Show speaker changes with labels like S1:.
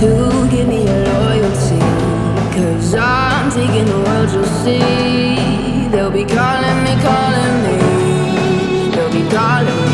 S1: to give me your loyalty. Cause I'm taking the world you'll see. They'll be calling me, calling me. They'll be calling me